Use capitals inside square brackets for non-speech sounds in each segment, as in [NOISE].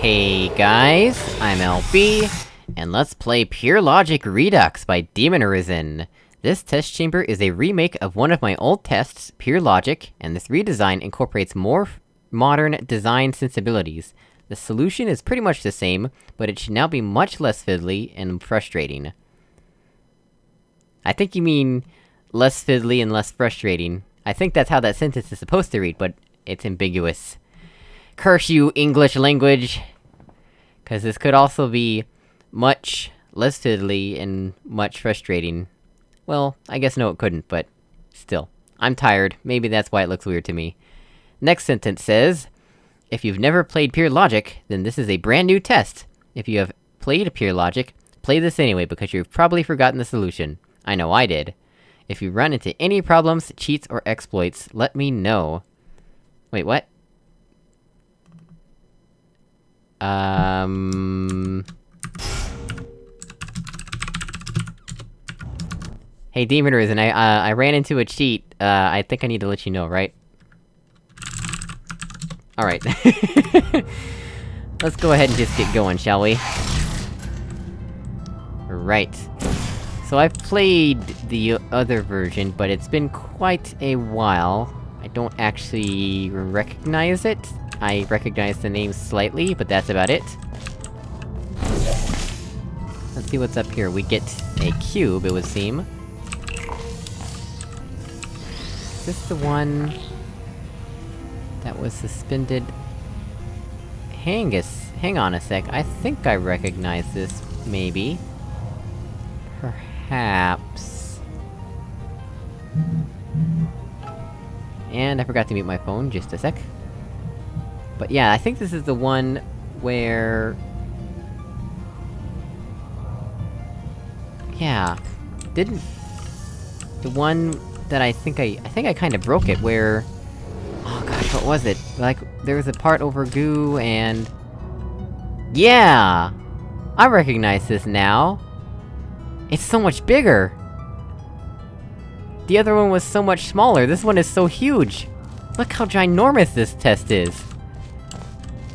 Hey guys, I'm LB, and let's play Pure Logic Redux by Demon Arisen. This test chamber is a remake of one of my old tests, Pure Logic, and this redesign incorporates more modern design sensibilities. The solution is pretty much the same, but it should now be much less fiddly and frustrating. I think you mean less fiddly and less frustrating. I think that's how that sentence is supposed to read, but it's ambiguous. Curse you, English language! Cause this could also be much less fiddly and much frustrating. Well, I guess no it couldn't, but... Still. I'm tired, maybe that's why it looks weird to me. Next sentence says... If you've never played Pure Logic, then this is a brand new test. If you have played Pure Logic, play this anyway because you've probably forgotten the solution. I know I did. If you run into any problems, cheats, or exploits, let me know. Wait, what? Um... Hey, Demon Arisen, I, uh, I ran into a cheat, uh, I think I need to let you know, right? Alright. [LAUGHS] Let's go ahead and just get going, shall we? Right. So I've played the other version, but it's been quite a while. I don't actually recognize it. I recognize the name slightly, but that's about it. Let's see what's up here. We get a cube, it would seem. Is this the one... that was suspended... Hang a hang on a sec, I think I recognize this, maybe. Perhaps... And I forgot to mute my phone, just a sec. But yeah, I think this is the one where... Yeah. Didn't... The one that I think I- I think I kinda broke it, where... Oh gosh, what was it? Like, there was a part over goo, and... Yeah! I recognize this now! It's so much bigger! The other one was so much smaller, this one is so huge! Look how ginormous this test is!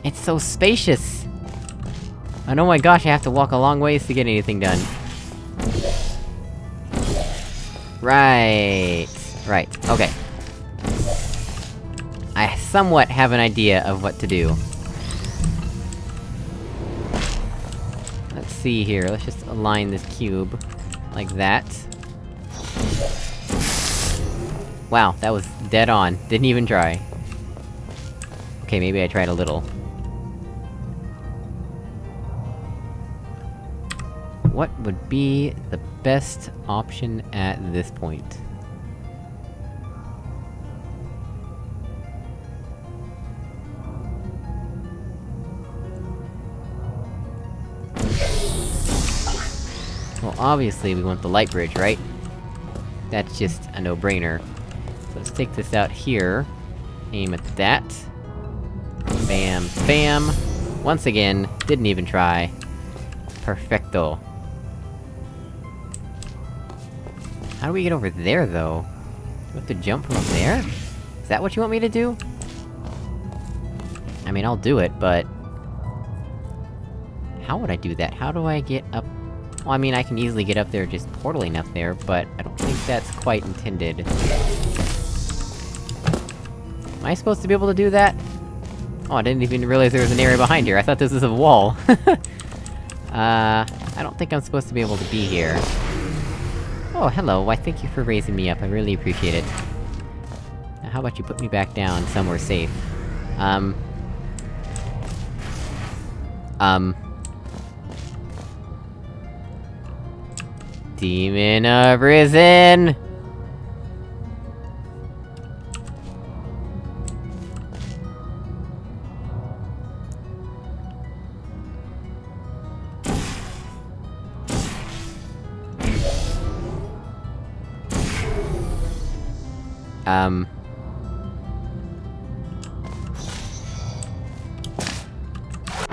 It's so spacious! And oh my gosh, I have to walk a long ways to get anything done. Right... Right, okay. I somewhat have an idea of what to do. Let's see here, let's just align this cube. Like that. Wow, that was dead on. Didn't even try. Okay, maybe I tried a little. What would be the best option at this point? Well, obviously we want the light bridge, right? That's just a no-brainer. So let's take this out here. Aim at that. Bam, bam! Once again, didn't even try. Perfecto. How do we get over there, though? Do we have to jump from there? Is that what you want me to do? I mean, I'll do it, but... How would I do that? How do I get up well, I mean, I can easily get up there just portaling up there, but I don't think that's quite intended. Am I supposed to be able to do that? Oh, I didn't even realize there was an area behind here, I thought this was a wall. [LAUGHS] uh, I don't think I'm supposed to be able to be here. Oh, hello, why thank you for raising me up, I really appreciate it. Now, how about you put me back down somewhere safe? Um... Um... Demon Arisen! Um...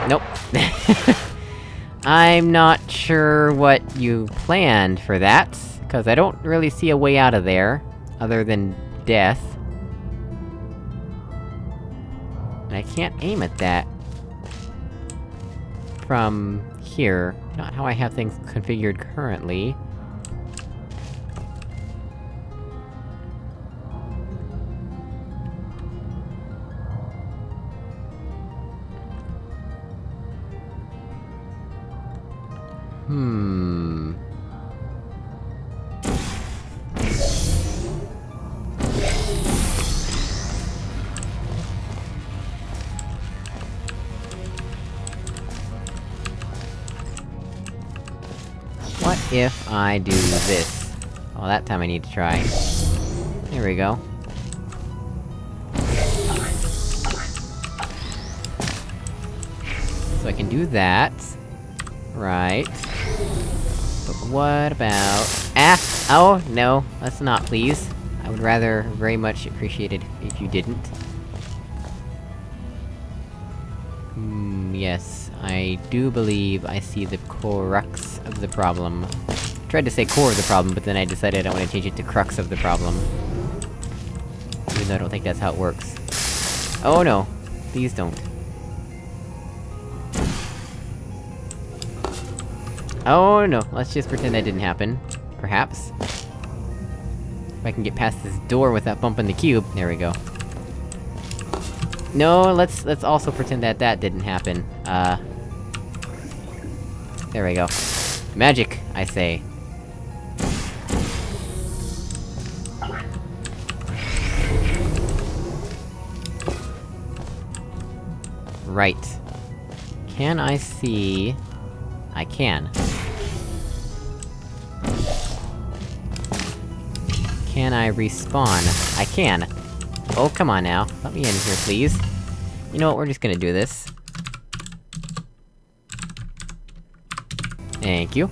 Nope. [LAUGHS] I'm not sure what you planned for that, cause I don't really see a way out of there, other than death. And I can't aim at that. from... here. Not how I have things configured currently. Hmm... What if I do this? Oh, that time I need to try. There we go. So I can do that. Right. But what about... Ah! Oh, no, let's not, please. I would rather very much appreciate it if you didn't. Hmm, yes. I do believe I see the crux of the problem. Tried to say core of the problem, but then I decided I want to change it to crux of the problem. Even though I don't think that's how it works. Oh no! Please don't. Oh no, let's just pretend that didn't happen. Perhaps. If I can get past this door without bumping the cube. There we go. No, let's- let's also pretend that that didn't happen. Uh... There we go. Magic, I say. Right. Can I see... I can. Can I respawn? I can. Oh, come on now. Let me in here, please. You know what, we're just gonna do this. Thank you.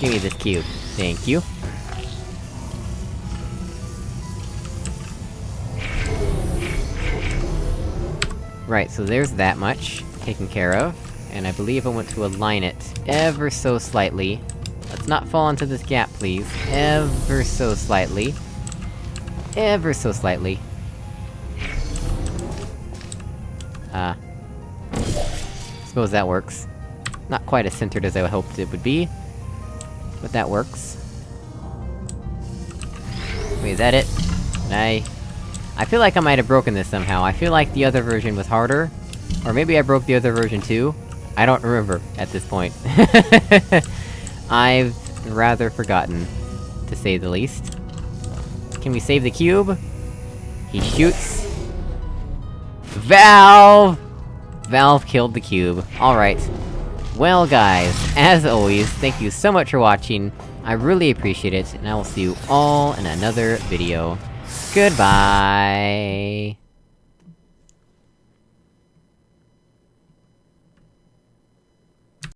Give me this cube. Thank you. Right, so there's that much, taken care of. And I believe I want to align it, ever so slightly. Let's not fall into this gap, please. Ever so slightly. Ever so slightly. Ah. Uh, suppose that works. Not quite as centered as I hoped it would be. But that works. Wait, is that it? I... I feel like I might have broken this somehow. I feel like the other version was harder. Or maybe I broke the other version too? I don't remember, at this point. [LAUGHS] I've rather forgotten, to say the least. Can we save the cube? He shoots... Valve! Valve killed the cube. Alright. Well guys, as always, thank you so much for watching, I really appreciate it, and I will see you all in another video. Goodbye!